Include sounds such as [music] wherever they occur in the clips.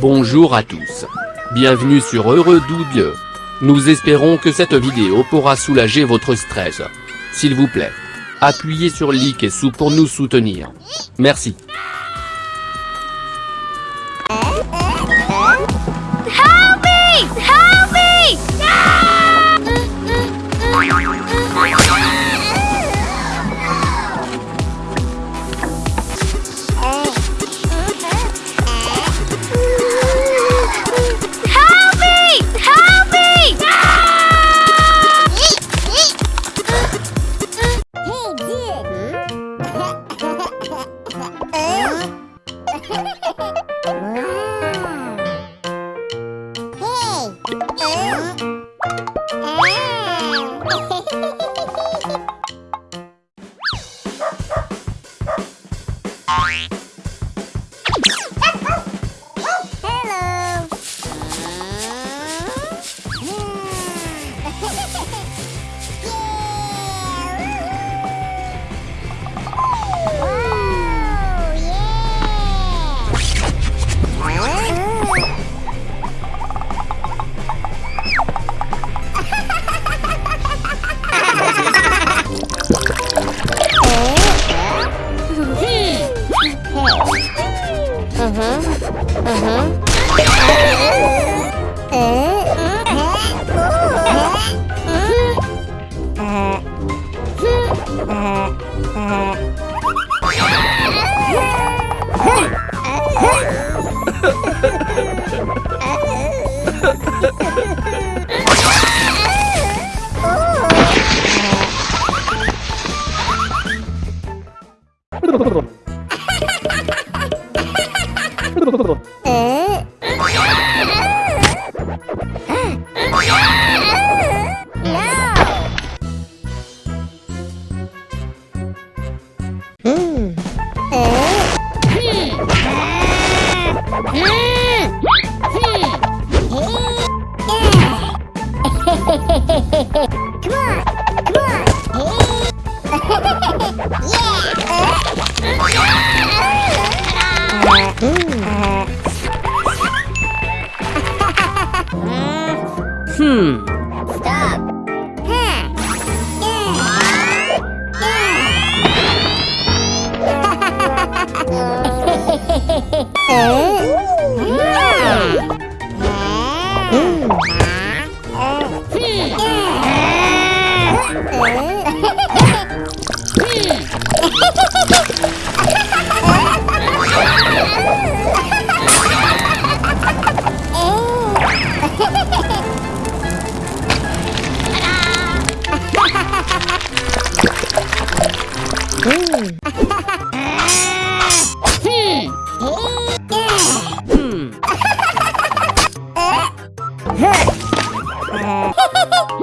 Bonjour à tous. Bienvenue sur Heureux Double. Nous espérons que cette vidéo pourra soulager votre stress. S'il vous plaît, appuyez sur like et sous pour nous soutenir. Merci. Uh-huh. Uh-huh. Uh-huh. Hmm. No, hmm. [laughs] hmm. Hey! [laughs]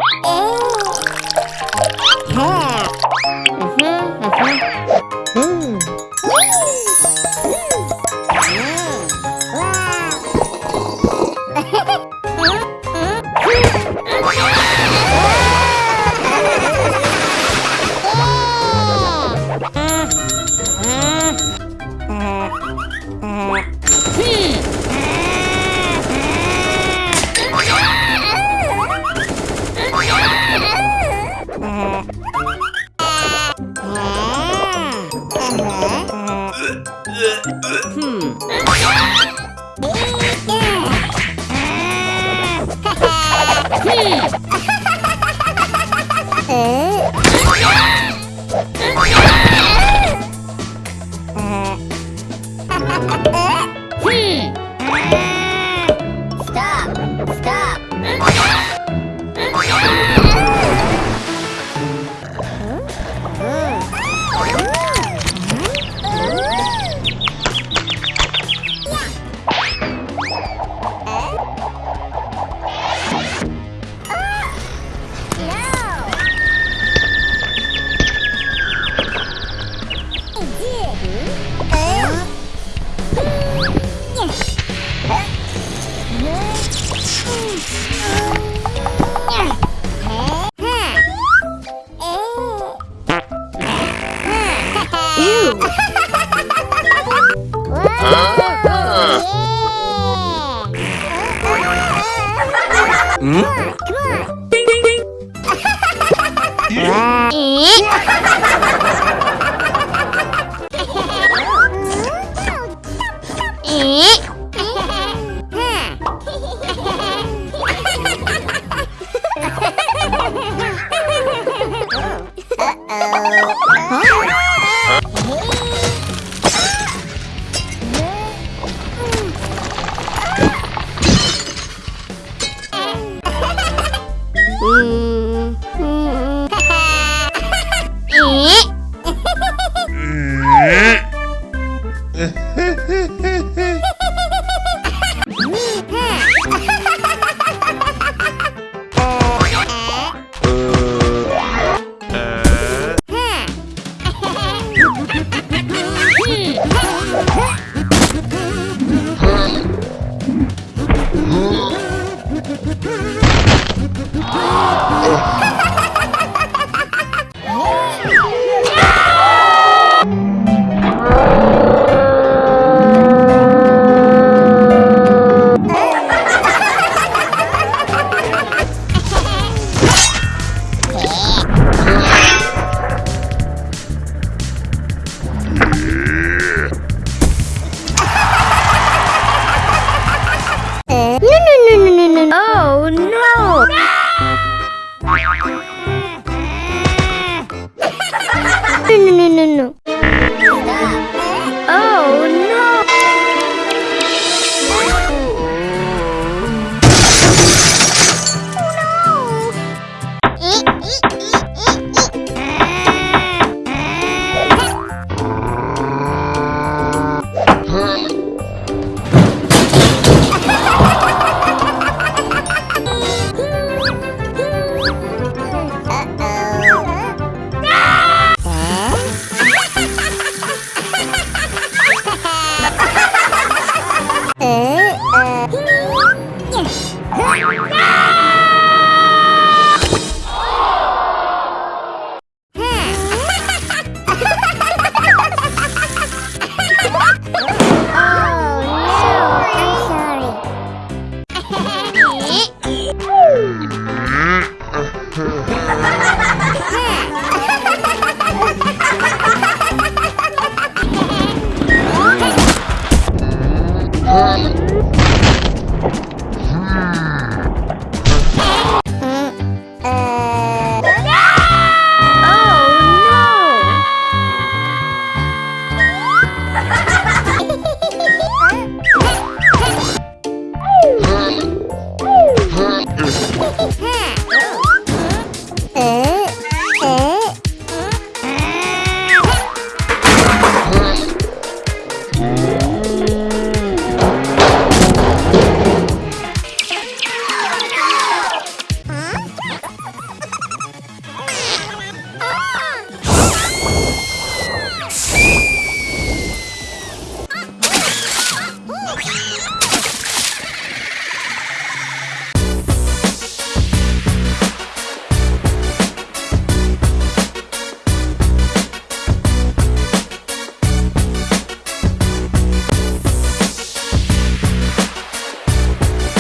నిన్ను నిన్ను